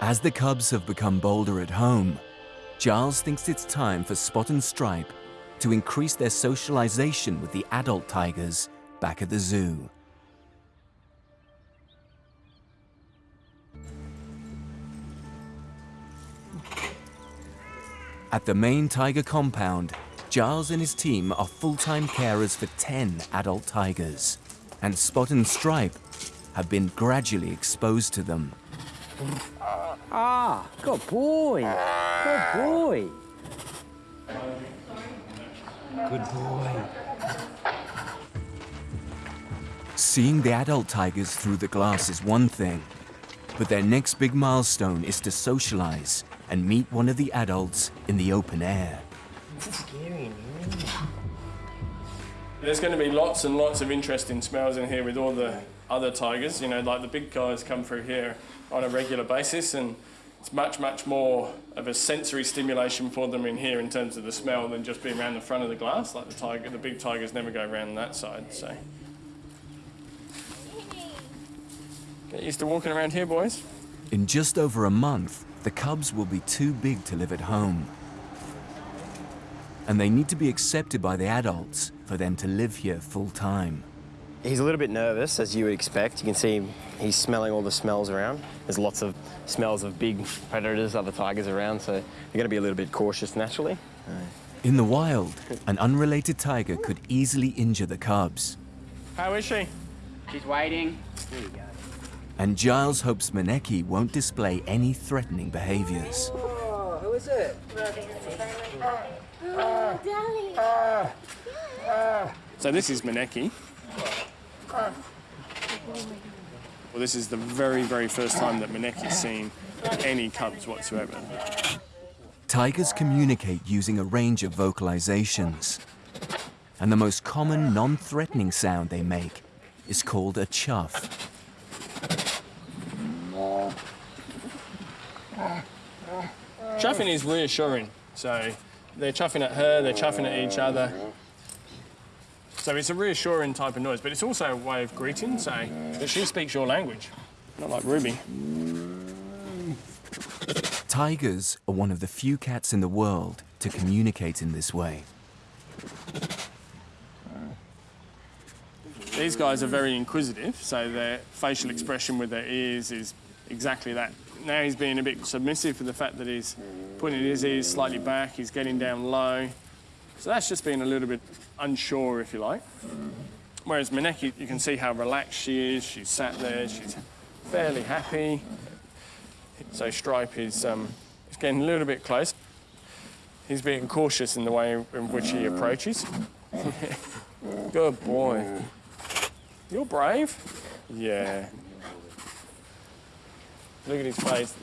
As the cubs have become bolder at home, Giles thinks it's time for Spot and Stripe to increase their socialization with the adult tigers back at the zoo. At the main tiger compound, Giles and his team are full-time carers for 10 adult tigers, and Spot and Stripe have been gradually exposed to them. Ah, good boy. Good boy. Good boy. Seeing the adult tigers through the glass is one thing, but their next big milestone is to socialize and meet one of the adults in the open air. There's going to be lots and lots of interesting smells in here with all the other tigers. You know, like the big guys come through here on a regular basis, and it's much, much more of a sensory stimulation for them in here in terms of the smell than just being around the front of the glass. Like the tiger, the big tigers never go around that side. So get used to walking around here, boys. In just over a month, the cubs will be too big to live at home. And they need to be accepted by the adults for them to live here full time. He's a little bit nervous, as you would expect. You can see he's smelling all the smells around. There's lots of smells of big predators, other tigers around, so they're going to be a little bit cautious naturally. In the wild, an unrelated tiger could easily injure the cubs. How is she? She's waiting. There you go. And Giles hopes Maneki won't display any threatening behaviors. Who is it? So this is Maneki. Well, this is the very, very first time that Maneki's seen any cubs whatsoever. Tigers communicate using a range of vocalizations. And the most common non-threatening sound they make is called a chuff. Chuffing is reassuring. So they're chuffing at her, they're chuffing at each other. So it's a reassuring type of noise, but it's also a way of greeting, so that she speaks your language, not like Ruby. Tigers are one of the few cats in the world to communicate in this way. These guys are very inquisitive, so their facial expression with their ears is exactly that. Now he's being a bit submissive for the fact that he's putting his ears slightly back, he's getting down low. So that's just being a little bit unsure, if you like. Whereas Maneki, you can see how relaxed she is. She's sat there, she's fairly happy. So Stripe is um, is getting a little bit close. He's being cautious in the way in which he approaches. Good boy. You're brave. Yeah. Look at his face.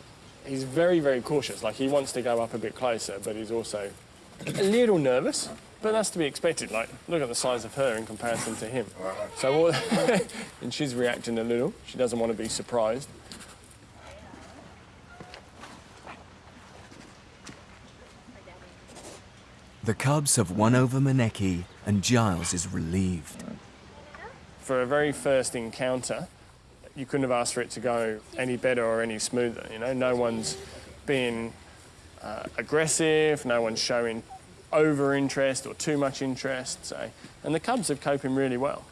He's very, very cautious. Like he wants to go up a bit closer, but he's also a little nervous. But that's to be expected. Like, look at the size of her in comparison to him. So, all and she's reacting a little. She doesn't want to be surprised. The cubs have won over Maneki, and Giles is relieved. For a very first encounter, you couldn't have asked for it to go any better or any smoother. You know, no one's being uh, aggressive, no one's showing over interest or too much interest. So, and the cubs are coping really well.